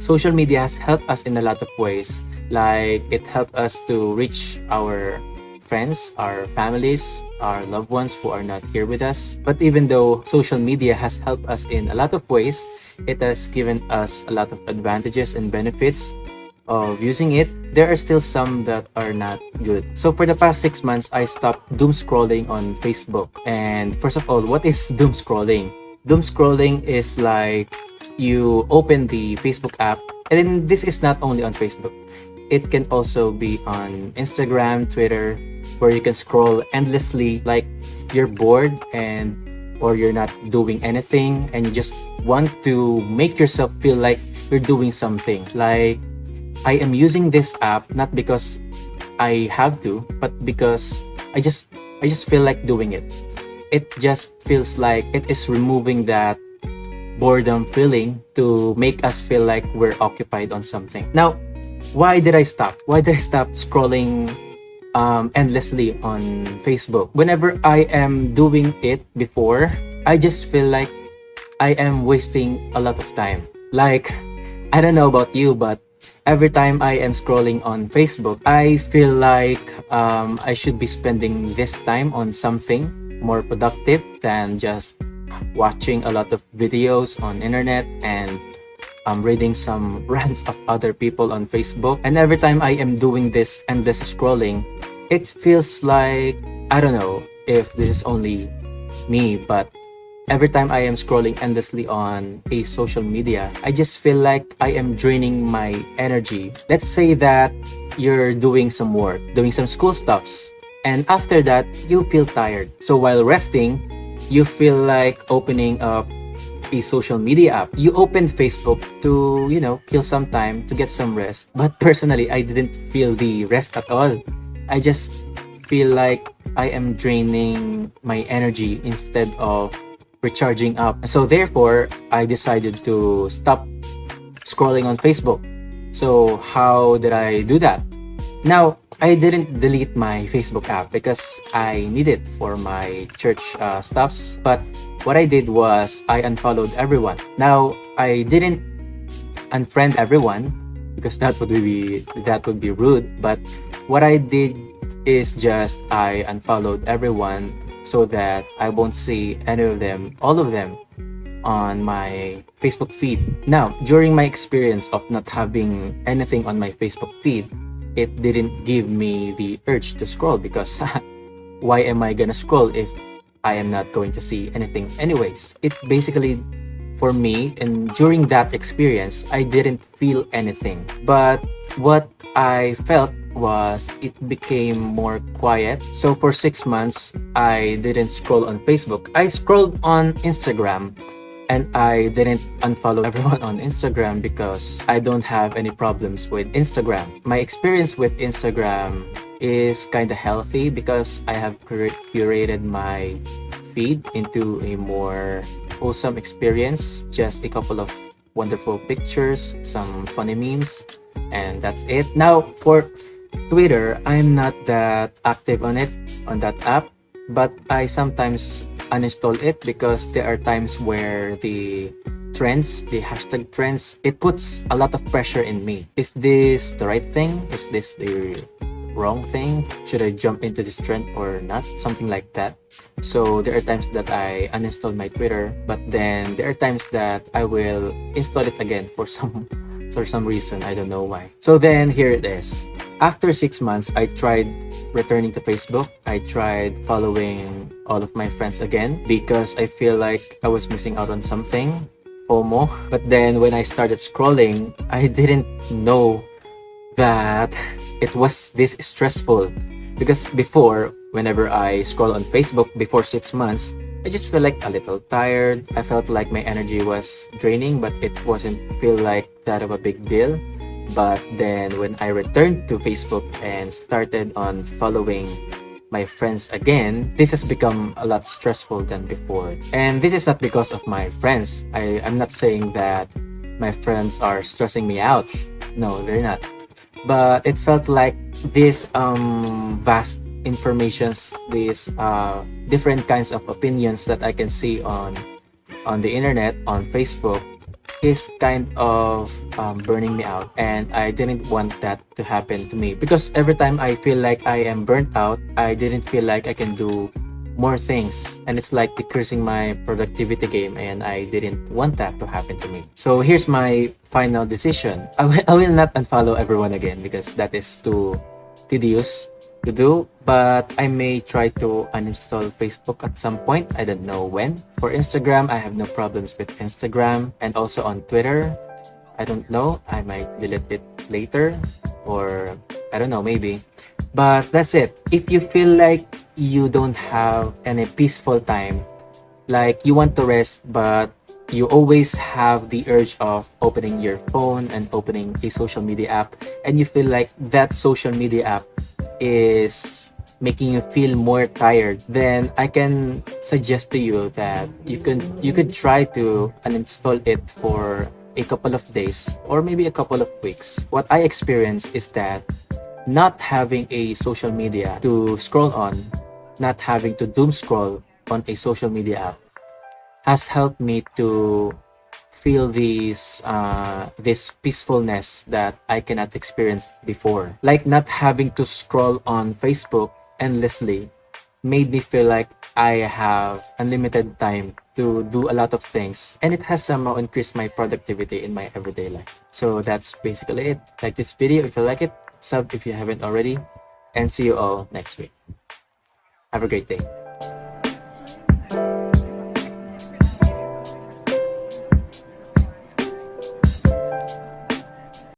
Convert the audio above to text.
social media has helped us in a lot of ways. Like it helped us to reach our friends, our families, our loved ones who are not here with us. But even though social media has helped us in a lot of ways, it has given us a lot of advantages and benefits of using it, there are still some that are not good. So for the past six months, I stopped doom scrolling on Facebook. And first of all, what is doom scrolling? Doom scrolling is like you open the Facebook app, and this is not only on Facebook. It can also be on Instagram, Twitter, where you can scroll endlessly like you're bored and or you're not doing anything and you just want to make yourself feel like you're doing something like I am using this app not because I have to, but because I just I just feel like doing it. It just feels like it is removing that boredom feeling to make us feel like we're occupied on something. Now, why did I stop? Why did I stop scrolling um, endlessly on Facebook? Whenever I am doing it before, I just feel like I am wasting a lot of time. Like, I don't know about you, but every time I am scrolling on Facebook, I feel like um, I should be spending this time on something more productive than just watching a lot of videos on internet and um, reading some rants of other people on Facebook. And every time I am doing this endless scrolling, it feels like, I don't know if this is only me, but every time I am scrolling endlessly on a social media, I just feel like I am draining my energy. Let's say that you're doing some work, doing some school stuffs, and after that, you feel tired. So while resting, you feel like opening up a social media app. You open Facebook to, you know, kill some time, to get some rest. But personally, I didn't feel the rest at all. I just feel like I am draining my energy instead of recharging up. So therefore, I decided to stop scrolling on Facebook. So how did I do that? Now, I didn't delete my Facebook app because I need it for my church uh, stuffs. But what I did was I unfollowed everyone. Now, I didn't unfriend everyone because that would be that would be rude. But what I did is just I unfollowed everyone so that I won't see any of them, all of them, on my Facebook feed. Now, during my experience of not having anything on my Facebook feed, it didn't give me the urge to scroll because why am I gonna scroll if I am not going to see anything anyways? It basically, for me, and during that experience, I didn't feel anything. But what I felt was it became more quiet. So for six months, I didn't scroll on Facebook. I scrolled on Instagram and I didn't unfollow everyone on Instagram because I don't have any problems with Instagram. My experience with Instagram is kind of healthy because I have cur curated my feed into a more wholesome experience. Just a couple of wonderful pictures, some funny memes, and that's it. Now, for Twitter, I'm not that active on it, on that app, but I sometimes uninstall it because there are times where the trends, the hashtag trends, it puts a lot of pressure in me. Is this the right thing? Is this the wrong thing? Should I jump into this trend or not? Something like that. So there are times that I uninstall my Twitter, but then there are times that I will install it again for some for some reason. I don't know why. So then here it is. After six months, I tried returning to Facebook. I tried following all of my friends again because I feel like I was missing out on something. FOMO. But then when I started scrolling, I didn't know that it was this stressful. Because before, whenever I scroll on Facebook before six months, I just feel like a little tired. I felt like my energy was draining, but it wasn't feel like that of a big deal. But then when I returned to Facebook and started on following my friends again, this has become a lot stressful than before. And this is not because of my friends. I, I'm not saying that my friends are stressing me out. No, they're not. But it felt like this um, vast informations, these uh, different kinds of opinions that I can see on on the internet, on Facebook, is kind of um, burning me out and I didn't want that to happen to me because every time I feel like I am burnt out I didn't feel like I can do more things and it's like decreasing my productivity game and I didn't want that to happen to me. So here's my final decision. I will, I will not unfollow everyone again because that is too tedious to do but I may try to uninstall Facebook at some point. I don't know when. For Instagram, I have no problems with Instagram and also on Twitter. I don't know. I might delete it later or I don't know, maybe. But that's it. If you feel like you don't have any peaceful time like you want to rest but you always have the urge of opening your phone and opening a social media app and you feel like that social media app is making you feel more tired then i can suggest to you that you can you could try to uninstall it for a couple of days or maybe a couple of weeks. What i experience is that not having a social media to scroll on not having to doom scroll on a social media app has helped me to feel this uh, this peacefulness that I cannot experience before. Like not having to scroll on Facebook endlessly made me feel like I have unlimited time to do a lot of things and it has somehow increased my productivity in my everyday life. So that's basically it. Like this video if you like it, sub if you haven't already, and see you all next week. Have a great day.